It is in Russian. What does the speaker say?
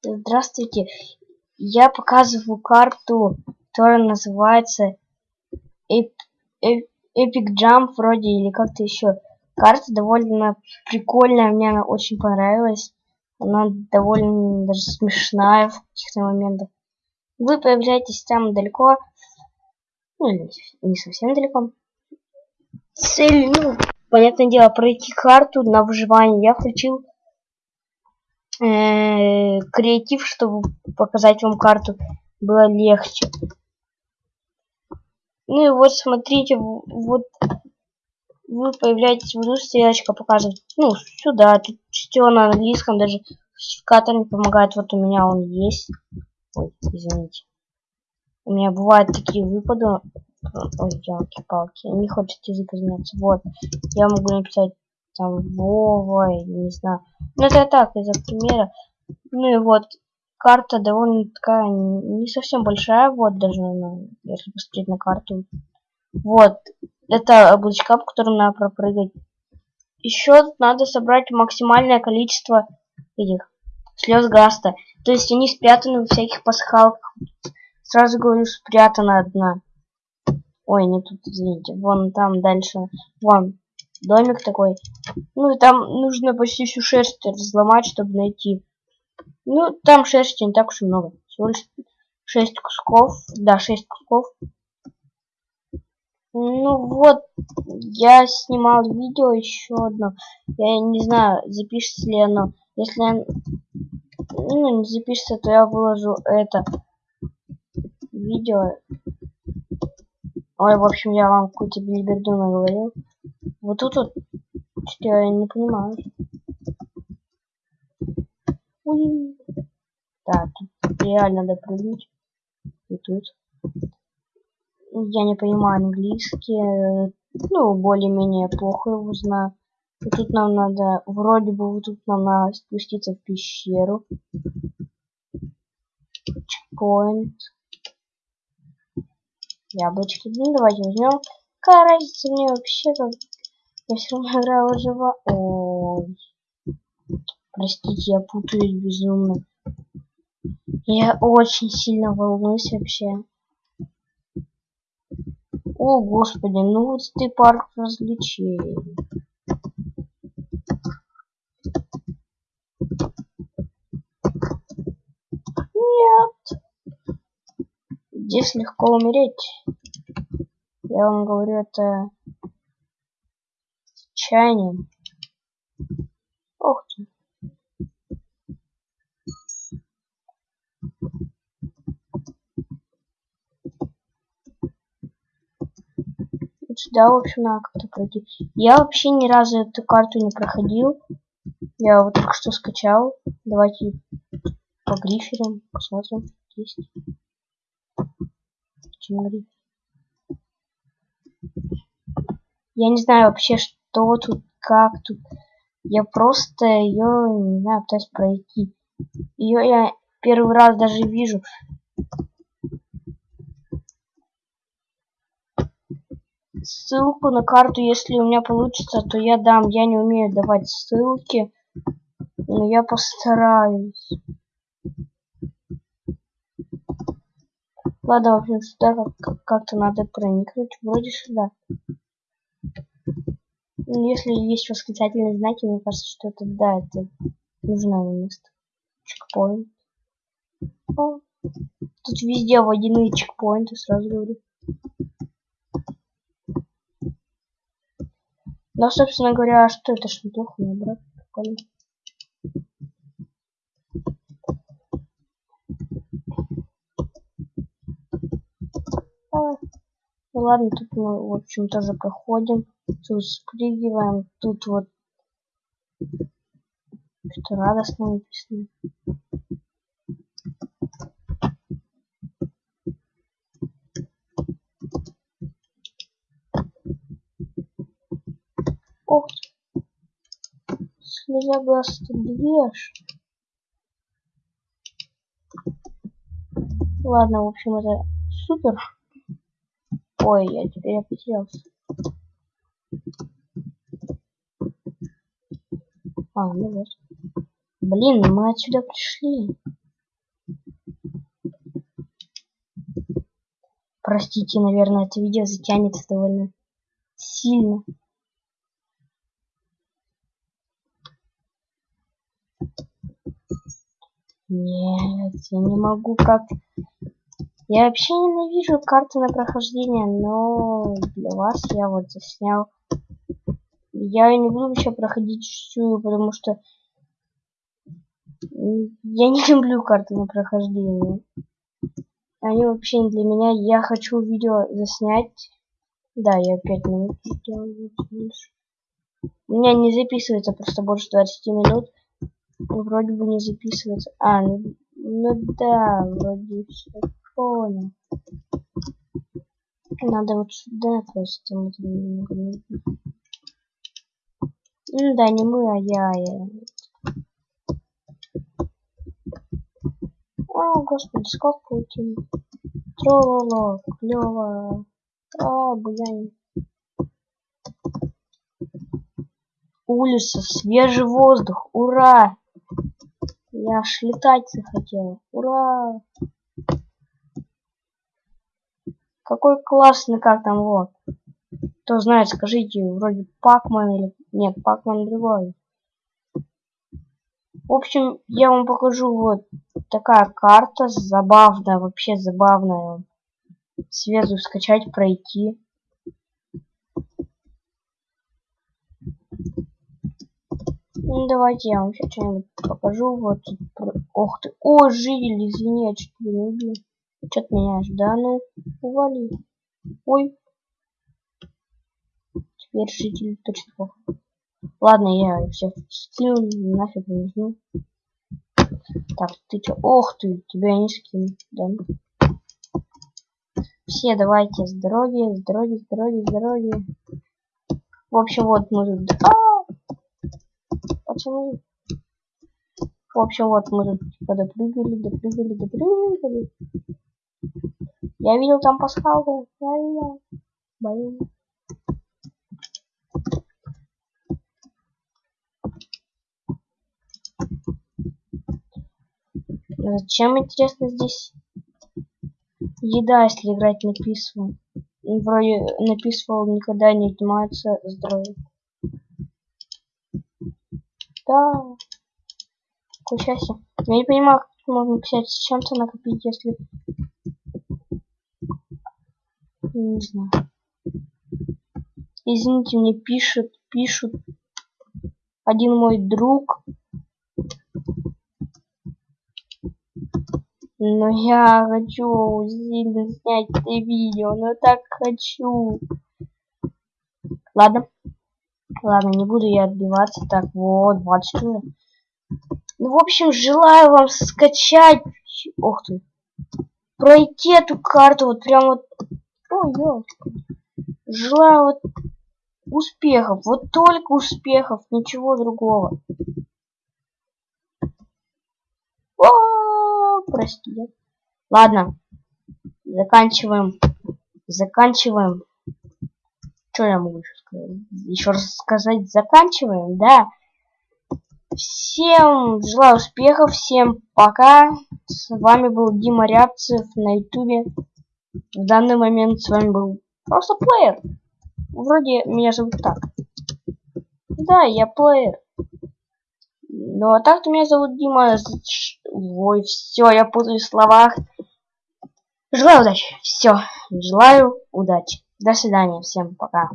Здравствуйте. Я показываю карту, которая называется Epic Jump вроде или как-то еще. Карта довольно прикольная, мне она очень понравилась. Она довольно даже смешная в каких-то моментах. Вы появляетесь там далеко, ну, не совсем далеко. Цель, ну, понятное дело, пройти карту на выживание. Я включил э, креатив, чтобы показать вам карту было легче. Ну и вот смотрите, вот вы появляетесь в стрелочка показывает, ну, сюда, тут все на английском, даже классификатор не помогает, вот у меня он есть. Ой, извините. У меня бывают такие выпады. Ой, елки-палки, не хочет язык изменяться. Вот, я могу написать там Вова, не знаю. Ну это так, из-за примера. Ну и вот, карта довольно такая, не совсем большая, вот даже, ну, если посмотреть на карту. Вот, это облачка, по которым надо пропрыгать. Еще надо собрать максимальное количество этих слез гаста. То есть они спрятаны во всяких пасхалках. Сразу говорю, спрятана одна. Ой, не тут, извините. Вон там дальше. Вон, домик такой. Ну, и там нужно почти всю шерсть разломать, чтобы найти. Ну, там шерсти не так уж и много. Всего лишь 6 кусков. Да, 6 кусков. Ну вот, я снимал видео еще одно. Я не знаю, запишется ли оно. Если оно, ну, не запишется, то я выложу это видео. Ой, в общем, я вам какую-то билиберду наговорил. Вот тут вот, что я не понимаю. Уи. Да, тут реально допрыгнуть. И тут. Я не понимаю английский. Ну, более-менее плохо его знаю. И тут нам надо, вроде бы, вот тут нам надо спуститься в пещеру. Чекпоинт. Яблочки. Ну, давайте возьмем. Какая разница мне вообще, как... Я все равно играю выжива... Ой. Простите, я путаюсь безумно. Я очень сильно волнуюсь вообще. О, господи, ну вот ты парк развлечений. Нет. Здесь легко умереть. Я вам говорю, это чаянием. Ох ты. сюда, в общем, надо как-то пройти. Я вообще ни разу эту карту не проходил. Я вот только что скачал. Давайте по гриферам посмотрим. Есть. Почему гриф? Я не знаю вообще, что тут, как тут. Я просто ее, не знаю, пытаюсь пройти. Ее я первый раз даже вижу. ссылку на карту, если у меня получится, то я дам. Я не умею давать ссылки, но я постараюсь. Ладно, в общем, сюда как-то надо проникнуть. Вроде сюда. Ну, если есть восклицательные знаки, мне кажется, что это да, это нужное место. Чекпоинт. Тут везде водяные чекпоинты, сразу говорю. Да, собственно говоря, а что это ж неплохо набрать. Прикольно. А, ну ладно, тут мы, в общем, тоже проходим. Спрыгиваем. Тут вот что радостно написано. Ох, слеза глаз две Ладно, в общем, это супер. Ой, я теперь потерялся. А, ну вот. Блин, мы отсюда пришли. Простите, наверное, это видео затянется довольно сильно. Нет, я не могу как... Я вообще ненавижу карты на прохождение, но для вас я вот заснял я не буду вообще проходить всю, потому что я не люблю карты на прохождение. Они вообще не для меня. Я хочу видео заснять. Да, я 5 минут больше. У меня не записывается просто больше 20 минут. Вроде бы не записывается. А, ну, ну да, вроде все понял. Надо вот сюда просто. Ну да, не мы, а я. я. О, господи, сколько паутин. Трололо, клево. А, буянь. Улица, свежий воздух, ура! Я аж летать захотел, ура! Какой классный, как там, вот. Кто знает, скажите, вроде Пакман или... Нет, Пакман другой. В общем, я вам покажу вот такая карта, забавная, вообще забавная. Сверху скачать, пройти. Ну, давайте я вам сейчас что-нибудь покажу. Вот. Ох ты. О, житель, извини, я чуть не убил. Что ты меня Да ну, ували. Ой. Теперь житель точно плохо. Ладно, я всех скину, нафиг не нужны. Так, ты чё? Ох ты, тебя не скину, да? Все давайте с дороги, с дороги, с дороги, с дороги. В общем, вот мы тут... А -а -а! Пацаны. В общем, вот мы тут типа допрыгали, допрыгали, допрыгали. Я видел там пасхалку. Я видел. Блин. Зачем, интересно, здесь еда, если играть на письма? Вроде на письма никогда не отнимается здоровье. Да. Счастье. Я не понимаю, как можно писать с чем-то накопить, если... Не знаю. Извините, мне пишут, пишут один мой друг, Но я хочу сильно снять это видео, но так хочу. Ладно. Ладно, не буду я отбиваться. Так, вот, 24. Ну, в общем, желаю вам скачать... Ох ты. Пройти эту карту вот прям вот... Ой, ёлка. Желаю вот успехов. Вот только успехов, ничего другого. О! Прости. Ладно. Заканчиваем. Заканчиваем. Что я могу еще сказать? Еще раз сказать, заканчиваем, да. Всем желаю успехов, всем пока. С вами был Дима Рябцев на ютубе. В данный момент с вами был просто плеер. Вроде меня зовут так. Да, я плеер. Ну а так-то меня зовут Дима. Ой, все, я путаю в словах. Желаю удачи. Все. Желаю удачи. До свидания. Всем пока.